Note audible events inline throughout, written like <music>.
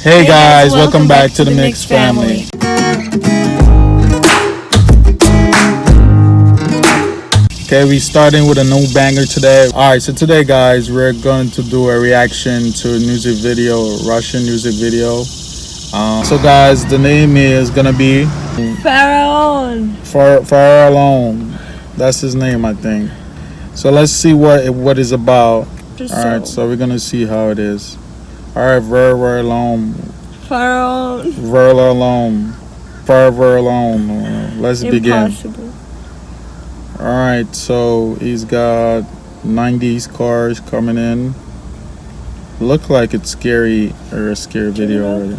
Hey guys, welcome, back, to the Mix family. Okay, we starting with a new banger today. All right, so today, guys, we're going to do a reaction to a music video, Russian music video. Um, so, guys, the name is gonna be Pharaoh. Far Far Alone. That's his name, I think. So let's see what it, what is about. All right, so we're gonna see how it is. All right, Ver Ver Alone, Pharaoh. Ver Alone, Ver Ver Alone. Uh, Let's begin. Impossible. All right, so he's got 90s cars coming in. Look like it's scary or a scary video already.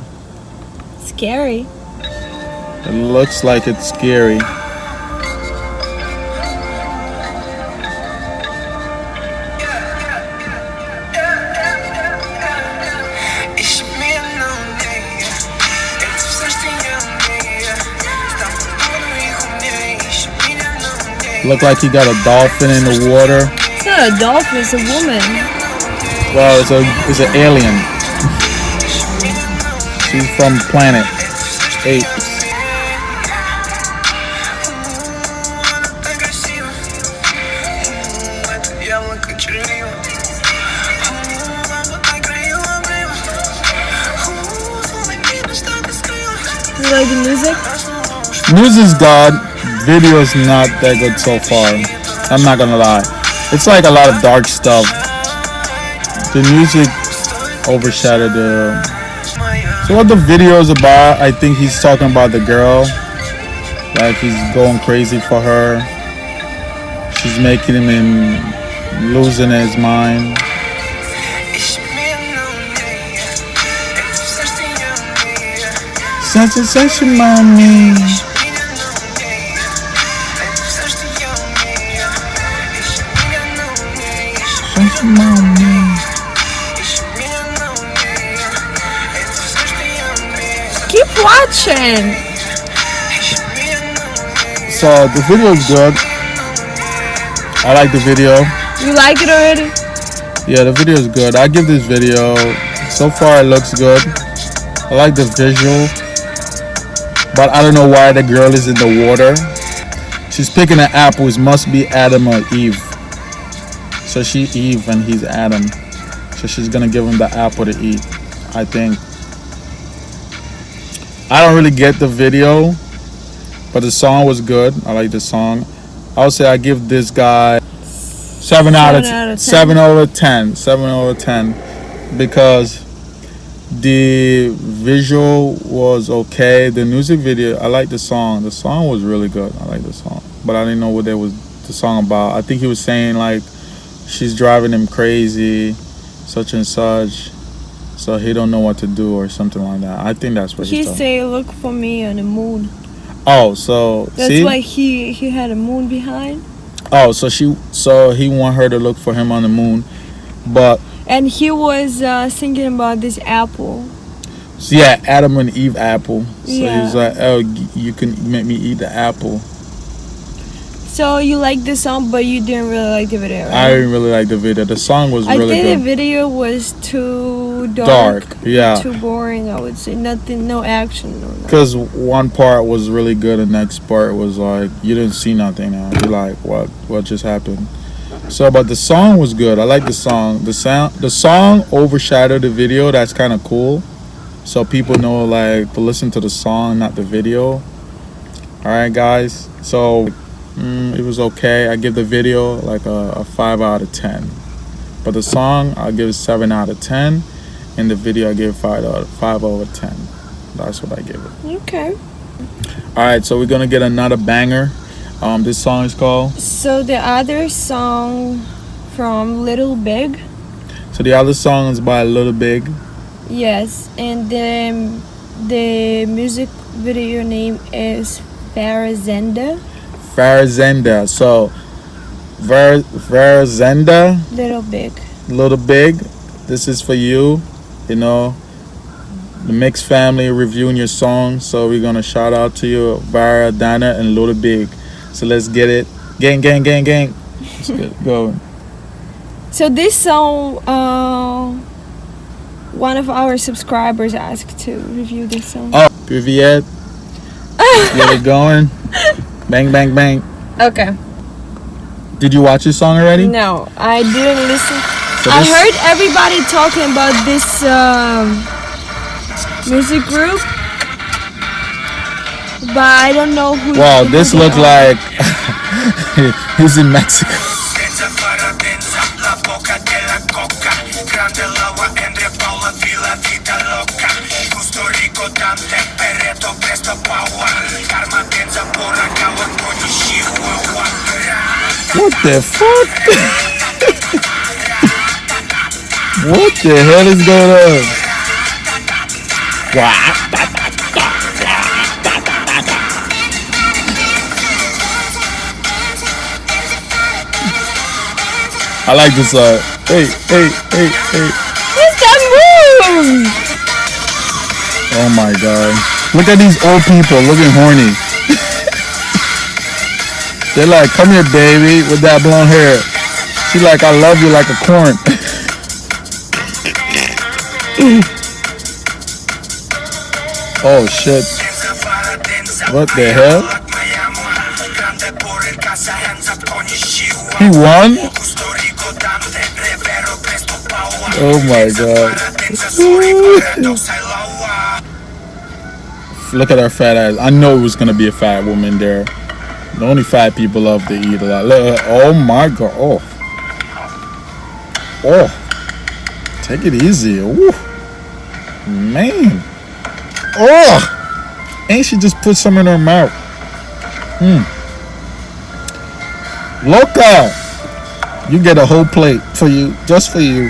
Scary. It looks like it's scary. Look like he got a dolphin in the water. It's not a dolphin, it's a woman. Well, it's a it's an alien. She's from planet eight. Agressiva, ela que tirou. You like the music? Is God. Video is not that good so far. I'm not gonna lie. It's like a lot of dark stuff. The music overshadowed the. So what the video is about? I think he's talking about the girl. Like he's going crazy for her. She's making him in losing his mind. Such mommy. Keep watching. So the video is good. I like the video. You like it already? Yeah, the video is good. I give this video. So far, it looks good. I like the visual, but I don't know why the girl is in the water. She's picking an apple. It must be Adam or Eve. So she Eve and he's Adam. So she's gonna give him the apple to eat. I think. I don't really get the video, but the song was good. I like the song. I would say I give this guy seven, out, of Seven out of 10. seven over ten. Seven over ten because the visual was okay. The music video, I like the song. The song was really good. I like the song, but I didn't know what that was the song about. I think he was saying like she's driving him crazy, such and such. So he don't know what to do or something like that. I think that's what He say, look for me on the moon. Oh, so That's see? why he, he had a moon behind. Oh, so she, so he want her to look for him on the moon, but And he was uh, thinking about this apple. so yeah, Adam and Eve apple. So Yeah. he's like, oh, you can make me eat the apple. So you like the song, but you didn't really like the video. I didn't really like the video. The song was really good. I really think good. the video was too dark. Dark, yeah. Too boring, I would say. Nothing, no action. No, nothing. Because one part was really good, and next part was like you didn't see nothing. Now you're like, what? What just happened? So, but the song was good. I like the song. The sound, the song overshadowed the video. That's kind of cool. So people know like to listen to the song, not the video. All right, guys. So mm, it was okay. I give the video like a, a five out of ten. But the song, I give seven out of ten, and the video I give five out five over ten. That's what I give it. Okay. All right, so we're gonna get another banger. Um, this song is called. So the other song from Little Big, So the other song is by Little Big. yes, and the the music video name is Farazenda. Farazenda. So, Ver Farazenda, Little Big. Little Big. This is for you. You know, the Mix family reviewing your song. So we're gonna shout out to you, Vara, Dana, and Little Big. So let's get it. Gang, gang, gang, gang. Let's get go. So this song, uh, one of our subscribers asked to review this song. Oh, Viviette. Get it going. <laughs> Bang, bang, bang. Okay. Did you watch this song already? No, I didn't listen. So I heard everybody talking about this um, music group, but I don't know who. Wow, this looks like <laughs> he's in Mexico. The fuck? what the hell is going on? I like this song. Hey, hey, hey, hey. What's that move? Oh my god. Look at these old people looking horny. They're like, come here, baby, with that blonde hair. She like, I love you like a corn. <laughs> oh shit. What the hell? He won? Oh my god. <laughs> Look at her fat ass. I know it was gonna be a fat woman there. The only fat people love to eat a lot. Look, oh my god. Oh. Oh. Take it easy. Ooh. Man. Oh. Ain't she just put some in her mouth? Hmm. Loca. You get a whole plate for you, just for you. <laughs>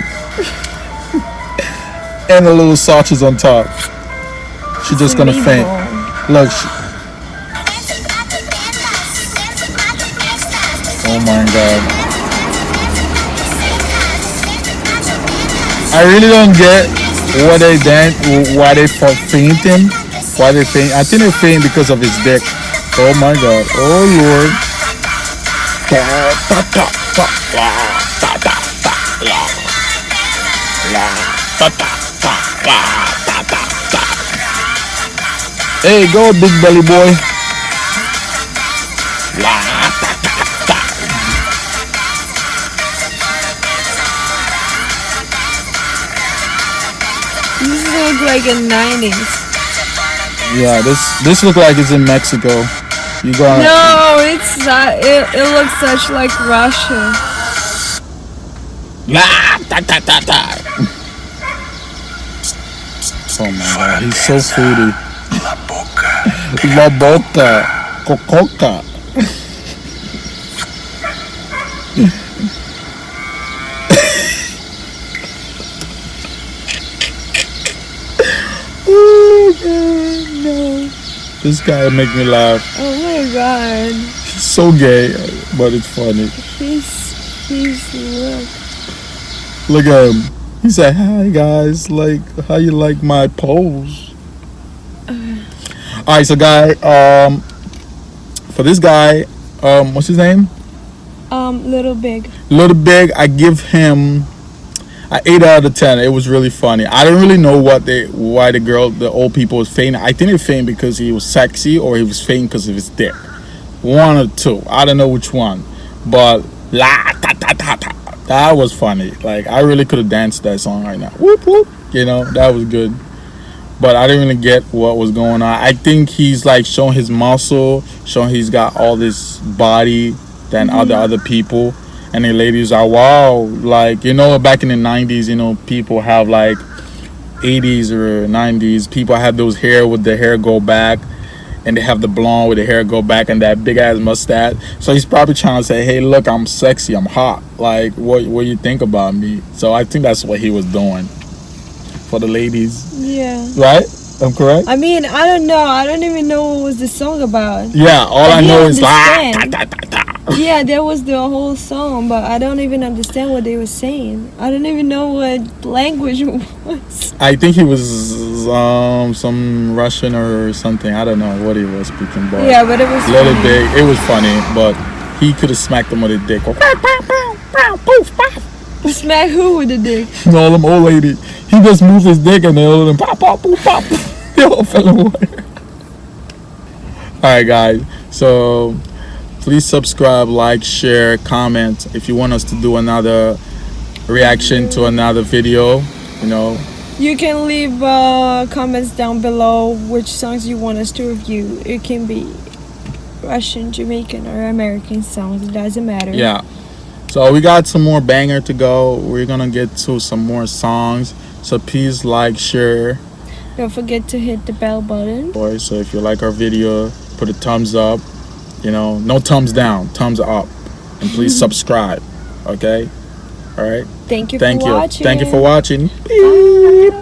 and a little sausage on top. She's just gonna faint. Look. She, oh my god. I really don't get what they dance, why they fa- fainting, why they faint. I think they faint because of his dick. Oh my god. Oh lord. Hey, go big belly boy. This looks like in 90s. Yeah, this this look like it's in Mexico. You got No, it's not. It, it looks such like Russia. La, ta, ta, ta, ta. Oh my god, he's so foodie. La boca. La boca, cococa. oh god, no. This guy make me laugh. Oh my god. He's so gay, but it's funny. He's he's look. Look at him. He said, "Hi guys, like how you like my pose?" All right, so guy, um, for this guy, um, what's his name? Um, little big. Little Big. I give him eight out of ten. It was really funny. I don't really know what they, why the girl, the old people was fainting. I think they fainted because he was sexy or he was fainting because of his dick. One or two. I don't know which one, but la ta ta ta ta. That was funny. Like I really could have danced that song right now. Whoop whoop. You know that was good. But I didn't really get what was going on. I think he's like showing his muscle, showing he's got all this body than other mm-hmm. other people. And the ladies are wow, like you know, back in the '90s, you know, people have like '80s or '90s. People have those hair with the hair go back, and they have the blonde with the hair go back and that big ass mustache. So he's probably trying to say, "Hey, look, I'm sexy, I'm hot. Like, what what you think about me?" So I think that's what he was doing for the ladies, Yeah. right? I'm correct. I mean, I don't know. I don't even know what was the song about. Yeah, all I I know is like. ta, ta, ta, ta. <laughs> Yeah, there was the whole song, but I don't even understand what they were saying. I don't even know what language <laughs> it was. I think he was um some Russian or something. I don't know what he was speaking, but Yeah, but it was a little funny. big. It was funny, but he could have smacked him with a dick. <laughs> Smack who with the dick? all them old lady. He just moved his dick and they all of them pop, pop, boop, pop. they all fell in water. Alright, guys. So please subscribe, like, share, comment. If you want us to do another reaction to another video, you know, You can leave uh, comments down below which songs you want us to review. It can be Russian, Jamaican, or American songs. It doesn't matter. yeah. So we got some more banger to go. We're gonna get to some more songs. So please like, share, Don't forget to hit the bell button. boys. So if you like our video, put a thumbs up. You know, no thumbs down, thumbs up, and please <laughs> subscribe. Okay. All right. Thank you Thank for you. watching. Thank you for watching. Bye.